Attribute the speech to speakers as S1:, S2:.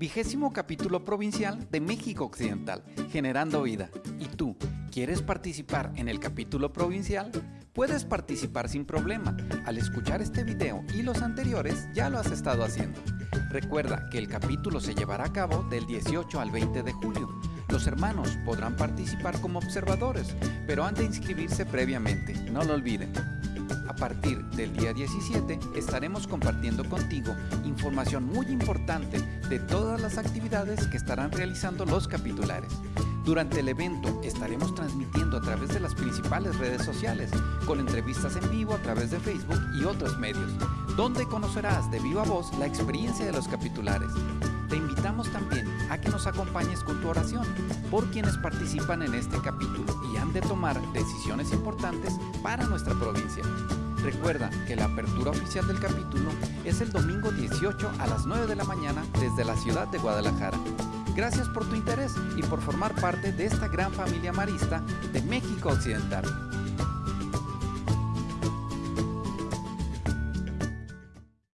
S1: Vigésimo capítulo provincial de México Occidental, Generando Vida. ¿Y tú, quieres participar en el capítulo provincial? Puedes participar sin problema. Al escuchar este video y los anteriores ya lo has estado haciendo. Recuerda que el capítulo se llevará a cabo del 18 al 20 de julio. Los hermanos podrán participar como observadores, pero han de inscribirse previamente, no lo olviden. Partir del día 17 estaremos compartiendo contigo información muy importante de todas las actividades que estarán realizando los capitulares. Durante el evento estaremos transmitiendo a través de las principales redes sociales, con entrevistas en vivo a través de Facebook y otros medios, donde conocerás de viva voz la experiencia de los capitulares. Te invitamos también a que nos acompañes con tu oración por quienes participan en este capítulo y han de tomar decisiones importantes para nuestra provincia. Recuerda que la apertura oficial del capítulo es el domingo 18 a las 9 de la mañana desde la ciudad de Guadalajara. Gracias por tu interés y por formar parte de esta gran familia marista de México Occidental.